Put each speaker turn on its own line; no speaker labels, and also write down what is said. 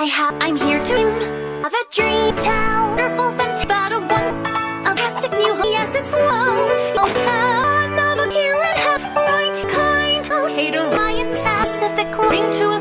I have, I'm here to of a dream town. Wonderful, fantastic, a one, new home. Yes, it's long. Old town, another here and have right kind. Okay to Ryan, Pacific, ring to a